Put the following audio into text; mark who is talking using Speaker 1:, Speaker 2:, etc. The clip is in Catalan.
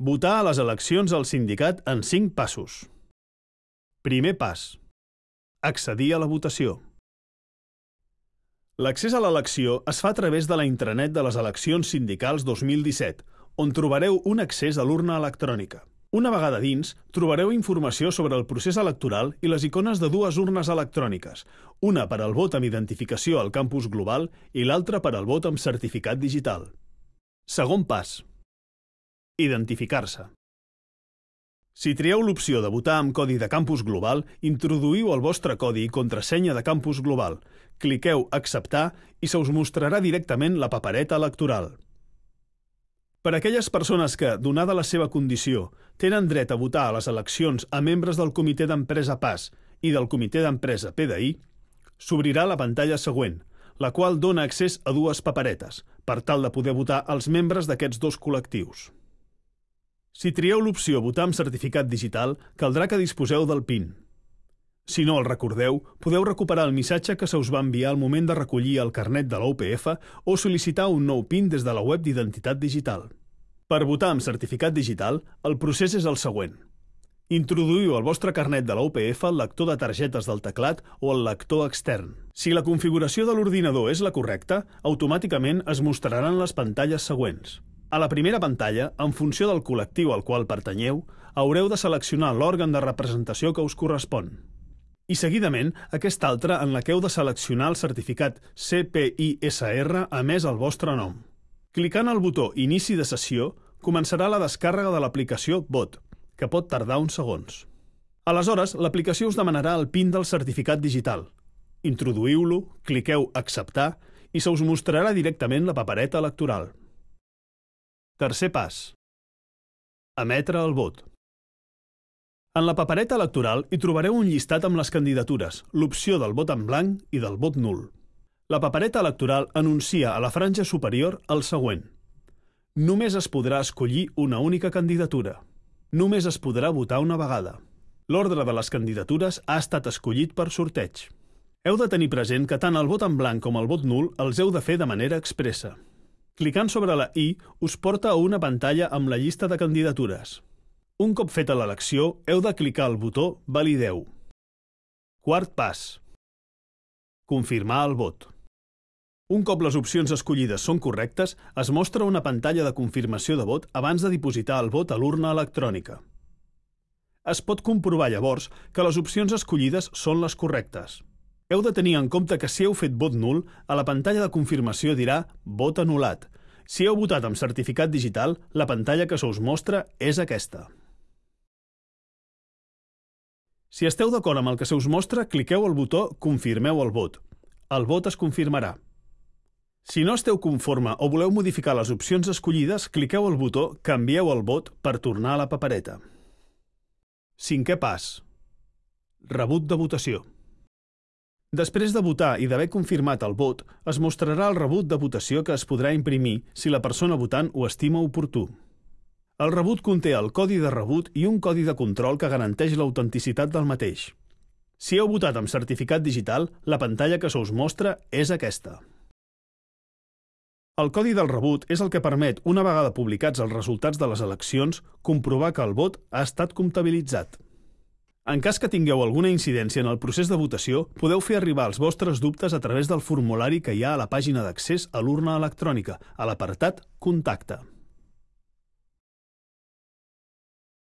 Speaker 1: Votar a les eleccions al sindicat en 5 passos. Primer pas. Accedir a la votació. L'accés a l'elecció es fa a través de la intranet de les eleccions sindicals 2017, on trobareu un accés a l'urna electrònica. Una vegada dins, trobareu informació sobre el procés electoral i les icones de dues urnes electròniques, una per al vot amb identificació al campus global i l'altra per al vot amb certificat digital. Segon pas. Identificar-se. Si trieu l'opció de votar amb codi de campus global, introduïu el vostre codi i contrasenya de campus global, cliqueu Acceptar i se us mostrarà directament la papereta electoral. Per a aquelles persones que, donada la seva condició, tenen dret a votar a les eleccions a membres del Comitè d'Empresa PAS i del Comitè d'Empresa PDI, s'obrirà la pantalla següent, la qual dona accés a dues paperetes, per tal de poder votar els membres d'aquests dos col·lectius. Si trieu l'opció Votar amb certificat digital, caldrà que disposeu del PIN. Si no el recordeu, podeu recuperar el missatge que se us va enviar al moment de recollir el carnet de l'OPF o sol·licitar un nou PIN des de la web d'identitat digital. Per votar amb certificat digital, el procés és el següent. Introduïu el vostre carnet de l'OPF al lector de targetes del teclat o al lector extern. Si la configuració de l'ordinador és la correcta, automàticament es mostraran les pantalles següents. A la primera pantalla, en funció del col·lectiu al qual pertanyeu, haureu de seleccionar l'òrgan de representació que us correspon. I seguidament, aquesta altra en la que heu de seleccionar el certificat CPISR emès al vostre nom. Clicant al botó Inici de sessió, començarà la descàrrega de l'aplicació Vot, que pot tardar uns segons. Aleshores, l'aplicació us demanarà el PIN del certificat digital. Introduïu-lo, cliqueu Acceptar i se us mostrarà directament la papereta electoral. Tercer pas. Emetre el vot. En la papereta electoral hi trobareu un llistat amb les candidatures, l'opció del vot en blanc i del vot nul. La papereta electoral anuncia a la franja superior el següent. Només es podrà escollir una única candidatura. Només es podrà votar una vegada. L'ordre de les candidatures ha estat escollit per sorteig. Heu de tenir present que tant el vot en blanc com el vot nul els heu de fer de manera expressa. Clicant sobre la I us porta a una pantalla amb la llista de candidatures. Un cop feta l'elecció, heu de clicar al botó Valideu. Quart pas. Confirmar el vot. Un cop les opcions escollides són correctes, es mostra una pantalla de confirmació de vot abans de dipositar el vot a l'urna electrònica. Es pot comprovar llavors que les opcions escollides són les correctes. Heu de tenir en compte que si heu fet vot nul, a la pantalla de confirmació dirà vot anul·lat. Si heu votat amb certificat digital, la pantalla que se us mostra és aquesta. Si esteu d'acord amb el que se us mostra, cliqueu al botó Confirmeu el vot. El vot es confirmarà. Si no esteu conforme o voleu modificar les opcions escollides, cliqueu al botó Canvieu el vot per tornar a la papereta. Cinquè pas. Rebut de votació. Després de votar i d'haver confirmat el vot, es mostrarà el rebut de votació que es podrà imprimir si la persona votant ho estima oportú. El rebut conté el codi de rebut i un codi de control que garanteix l'autenticitat del mateix. Si heu votat amb certificat digital, la pantalla que se us mostra és aquesta. El codi del rebut és el que permet, una vegada publicats els resultats de les eleccions, comprovar que el vot ha estat comptabilitzat. En cas que tingueu alguna incidència en el procés de votació, podeu fer arribar els vostres dubtes a través del formulari que hi ha a la pàgina d'accés a l'urna electrònica, a l'apartat Contacte.